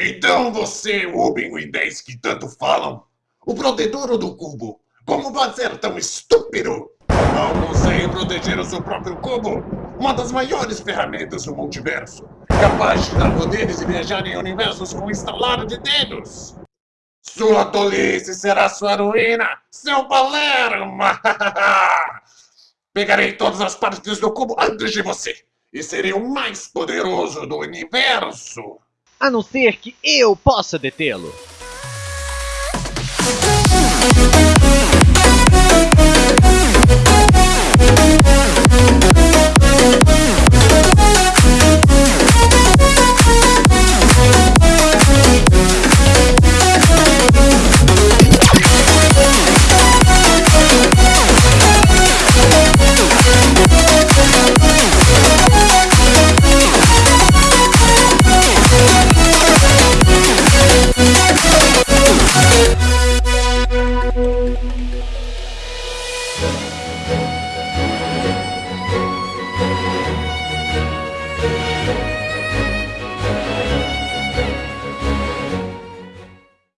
Então você, Rubin e 10 que tanto falam, o protetor do cubo, como vai ser tão estúpido? Não consegue proteger o seu próprio cubo? Uma das maiores ferramentas do multiverso, capaz de dar poderes e viajar em universos com um instalar de dedos. Sua tolice será sua ruína, seu Palerma! Pegarei todas as partes do cubo antes de você, e serei o mais poderoso do universo! A não ser que eu possa detê-lo.